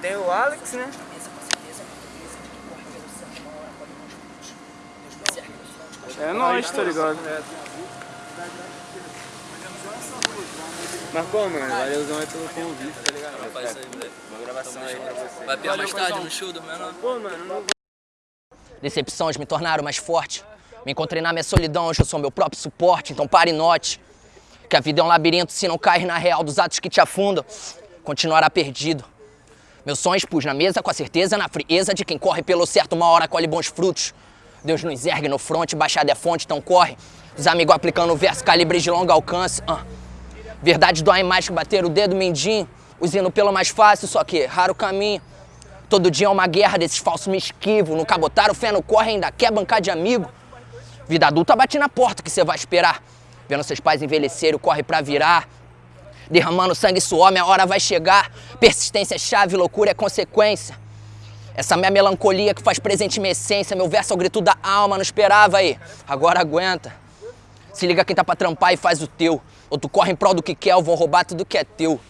Tem o Alex, né? É nóis, tá ligado? Mas pô, mano, valeuzão aí pelo convite, tá ligado? Faz isso aí, moleque. Uma gravação aí pra você. Vai piar mais tarde no show do menor? Pô, mano, não Decepções me tornaram mais forte. Me encontrei na minha solidão, hoje eu sou meu próprio suporte. Então pare e note que a vida é um labirinto. Se não cair na real dos atos que te afundam, continuará perdido. Meus sonhos pus na mesa com a certeza, na frieza de quem corre pelo certo, uma hora colhe bons frutos. Deus nos ergue no fronte, baixada é fonte, então corre. Os amigos aplicando o verso, calibre de longo alcance. ah. Verdade dói mais que bater o dedo mindinho. Os indo pelo mais fácil, só que raro caminho. Todo dia é uma guerra desses falsos me esquivo. No cabotar o fé no corre, ainda quer bancar de amigo. Vida adulta bate na porta, que você vai esperar? Vendo seus pais envelhecerem, corre pra virar. Derramando sangue e suor, minha hora vai chegar. Persistência é chave, loucura é consequência. Essa minha melancolia que faz presente minha essência. Meu verso é o grito da alma, não esperava aí. Agora aguenta. Se liga quem tá pra trampar e faz o teu. Ou tu corre em prol do que quer, ou vão roubar tudo que é teu.